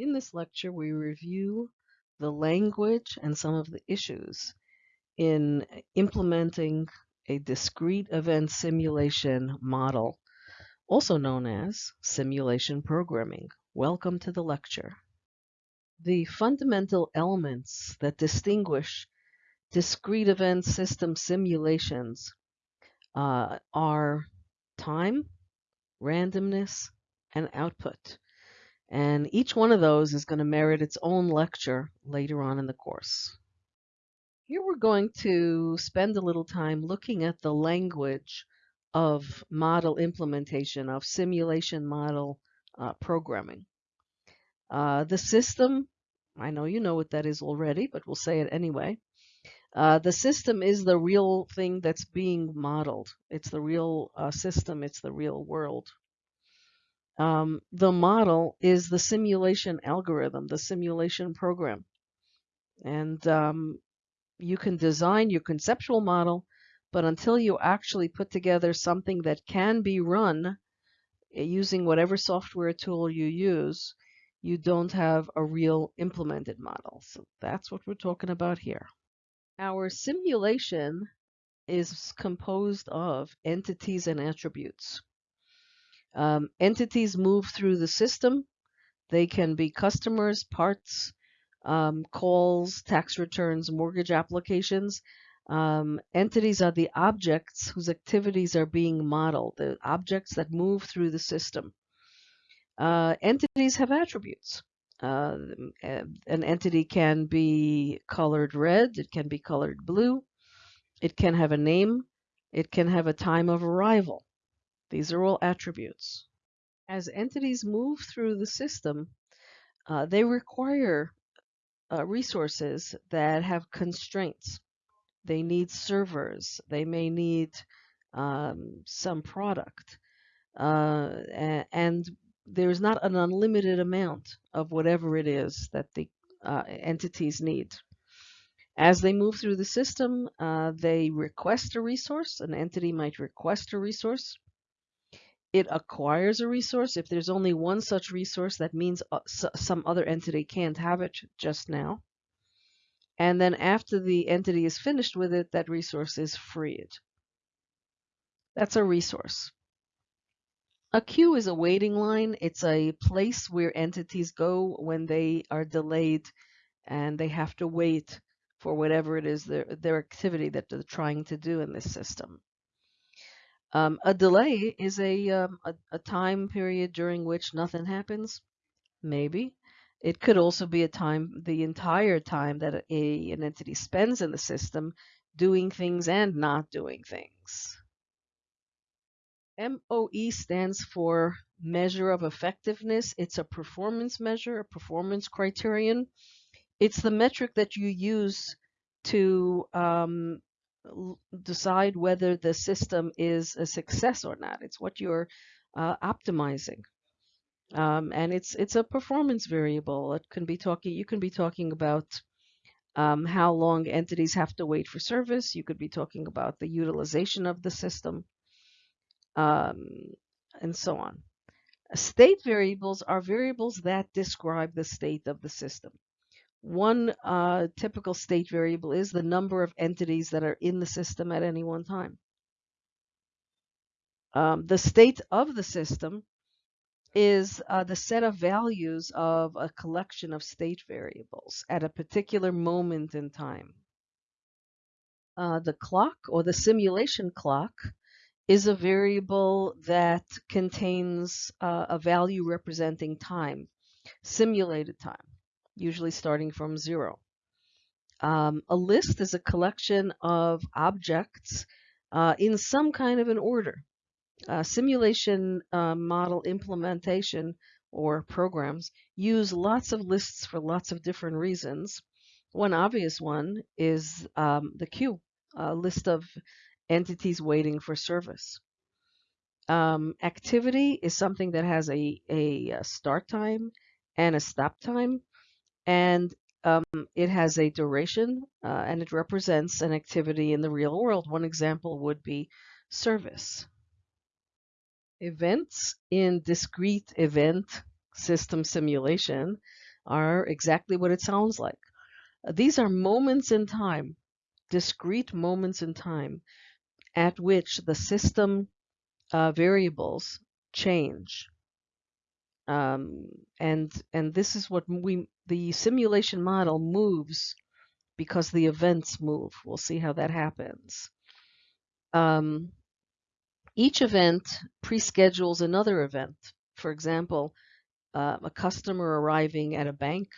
In this lecture, we review the language and some of the issues in implementing a discrete event simulation model, also known as simulation programming. Welcome to the lecture. The fundamental elements that distinguish discrete event system simulations uh, are time, randomness, and output. And each one of those is going to merit its own lecture later on in the course. Here we're going to spend a little time looking at the language of model implementation, of simulation model uh, programming. Uh, the system, I know you know what that is already, but we'll say it anyway. Uh, the system is the real thing that's being modeled. It's the real uh, system. It's the real world. Um, the model is the simulation algorithm, the simulation program. And um, you can design your conceptual model, but until you actually put together something that can be run eh, using whatever software tool you use, you don't have a real implemented model. So that's what we're talking about here. Our simulation is composed of entities and attributes. Um, entities move through the system. They can be customers, parts, um, calls, tax returns, mortgage applications. Um, entities are the objects whose activities are being modeled, the objects that move through the system. Uh, entities have attributes. Uh, an entity can be colored red, it can be colored blue, it can have a name, it can have a time of arrival. These are all attributes. As entities move through the system, uh, they require uh, resources that have constraints. They need servers. They may need um, some product. Uh, and there's not an unlimited amount of whatever it is that the uh, entities need. As they move through the system, uh, they request a resource. An entity might request a resource it acquires a resource. If there's only one such resource, that means uh, some other entity can't have it just now. And then after the entity is finished with it, that resource is freed. That's a resource. A queue is a waiting line. It's a place where entities go when they are delayed and they have to wait for whatever it is their, their activity that they're trying to do in this system. Um, a delay is a, um, a, a time period during which nothing happens. Maybe. It could also be a time, the entire time that a, an entity spends in the system doing things and not doing things. MOE stands for Measure of Effectiveness. It's a performance measure, a performance criterion. It's the metric that you use to um, decide whether the system is a success or not. It's what you're uh, optimizing. Um, and it's it's a performance variable. It can be talking. You can be talking about um, how long entities have to wait for service. You could be talking about the utilization of the system, um, and so on. State variables are variables that describe the state of the system. One uh, typical state variable is the number of entities that are in the system at any one time. Um, the state of the system is uh, the set of values of a collection of state variables at a particular moment in time. Uh, the clock or the simulation clock is a variable that contains uh, a value representing time, simulated time usually starting from zero. Um, a list is a collection of objects uh, in some kind of an order. Uh, simulation uh, model implementation or programs use lots of lists for lots of different reasons. One obvious one is um, the queue, a list of entities waiting for service. Um, activity is something that has a, a start time and a stop time and um, it has a duration uh, and it represents an activity in the real world. One example would be service. Events in discrete event system simulation are exactly what it sounds like. These are moments in time, discrete moments in time, at which the system uh, variables change. Um, and and this is what we the simulation model moves because the events move. We'll see how that happens. Um, each event pre-schedules another event. For example, uh, a customer arriving at a bank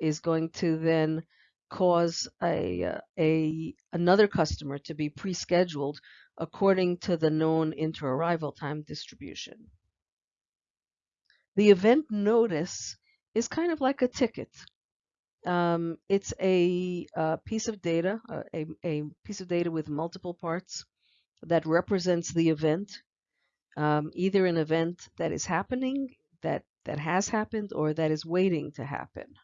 is going to then cause a, uh, a another customer to be pre-scheduled according to the known inter-arrival time distribution. The event notice is kind of like a ticket. Um, it's a, a, uh, piece of data, uh, a, a, piece of data with multiple parts that represents the event, um, either an event that is happening, that, that has happened, or that is waiting to happen.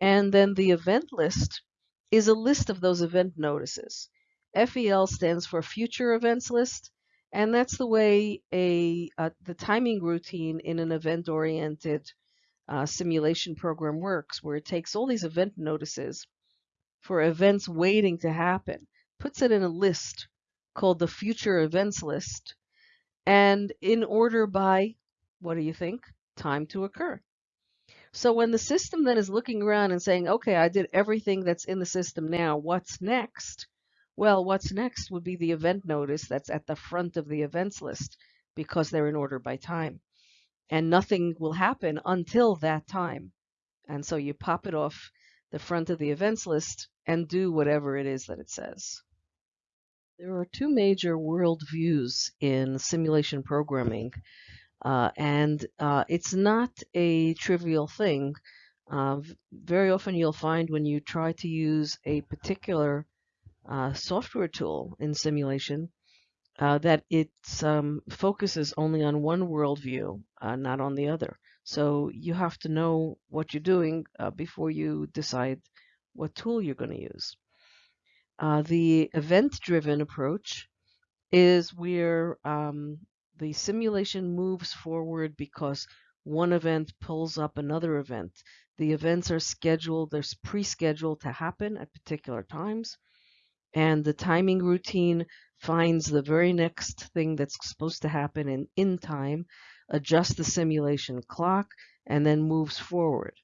And then the event list is a list of those event notices. FEL stands for Future Events List, and that's the way a, uh, the timing routine in an event-oriented uh, simulation program works, where it takes all these event notices for events waiting to happen, puts it in a list called the Future Events List, and in order by, what do you think, time to occur. So when the system then is looking around and saying, okay, I did everything that's in the system now, what's next? Well, what's next would be the event notice that's at the front of the events list because they're in order by time. And nothing will happen until that time. And so you pop it off the front of the events list and do whatever it is that it says. There are two major worldviews in simulation programming. Uh, and uh, it's not a trivial thing. Uh, very often you'll find when you try to use a particular uh, software tool in simulation uh, that it um, focuses only on one worldview, uh, not on the other. So you have to know what you're doing before you decide what tool you're going to use. the event-driven approach is where um, the simulation moves forward because one event pulls up another event. The events are scheduled, they're pre-scheduled to happen at particular times. And the timing routine finds the very next thing that's supposed to happen in, in time, adjusts the simulation clock, and then moves forward.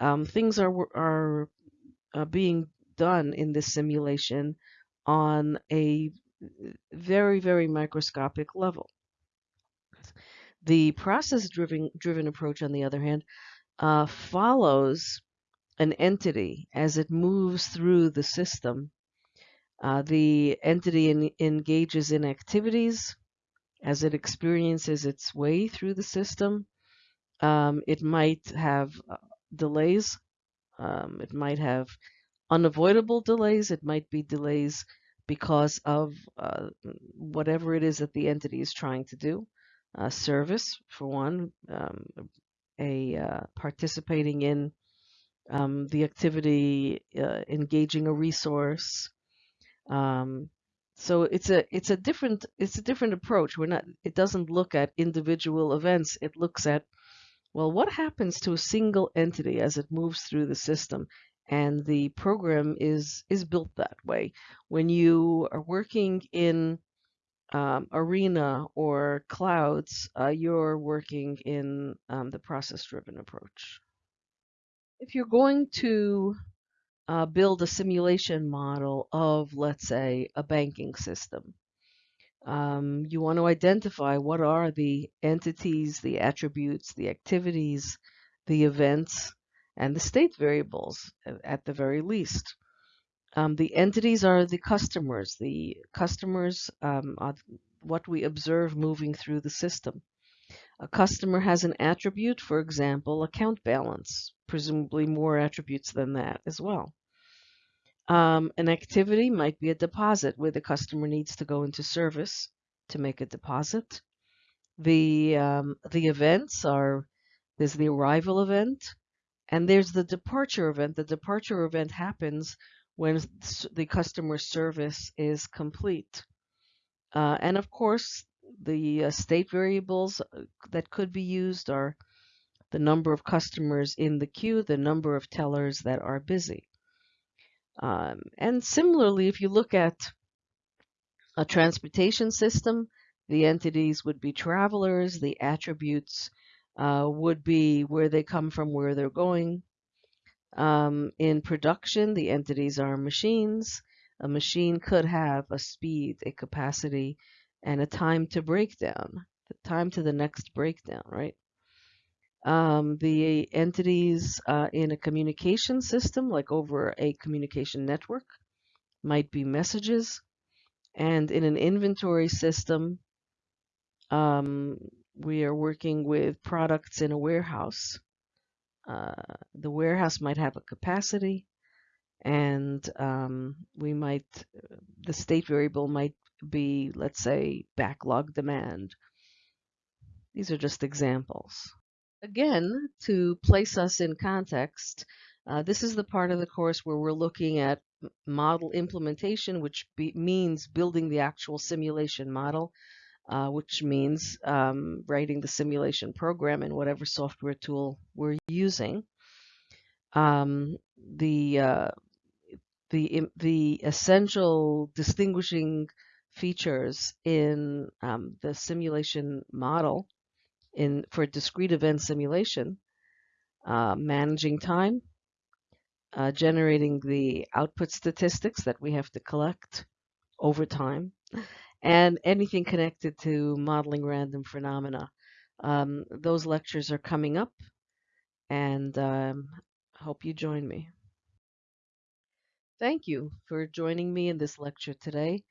Um, things are, are uh, being done in this simulation on a very, very microscopic level. The process-driven driven approach, on the other hand, uh, follows an entity as it moves through the system. Uh, the entity in, engages in activities as it experiences its way through the system. Um, it might have uh, delays. Um, it might have unavoidable delays. It might be delays because of uh, whatever it is that the entity is trying to do uh, service for one, um, a uh, participating in um, the activity, uh, engaging a resource. Um, so it's a it's a different it's a different approach. We're not it doesn't look at individual events. It looks at well what happens to a single entity as it moves through the system and the program is is built that way. When you are working in um, Arena or Clouds, uh, you're working in um, the process-driven approach. If you're going to uh, build a simulation model of, let's say, a banking system, um, you want to identify what are the entities, the attributes, the activities, the events, and the state variables at the very least. Um, the entities are the customers. The customers um, are what we observe moving through the system. A customer has an attribute, for example, account balance, presumably more attributes than that as well. Um, an activity might be a deposit where the customer needs to go into service to make a deposit. The, um, the events are, there's the arrival event and there's the departure event. The departure event happens when the customer service is complete. Uh, and of course, the uh, state variables uh, that could be used are the number of customers in the queue, the number of tellers that are busy. Um, and similarly, if you look at a transportation system, the entities would be travelers, the attributes uh, would be where they come from, where they're going. Um, in production, the entities are machines. A machine could have a speed, a capacity, and a time to breakdown, the time to the next breakdown, right? Um, the entities uh, in a communication system, like over a communication network, might be messages. And in an inventory system, um, we are working with products in a warehouse. Uh, the warehouse might have a capacity, and um, we might, the state variable might be, let's say, backlog demand. These are just examples. Again, to place us in context, uh, this is the part of the course where we're looking at model implementation, which be, means building the actual simulation model, uh, which means um, writing the simulation program in whatever software tool we're using. Um, the uh, the the essential distinguishing features in um, the simulation model in for discrete event simulation, uh, managing time, uh, generating the output statistics that we have to collect over time, and anything connected to modeling random phenomena. Um, those lectures are coming up, and um, hope you join me. Thank you for joining me in this lecture today,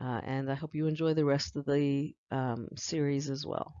uh, and I hope you enjoy the rest of the um, series as well.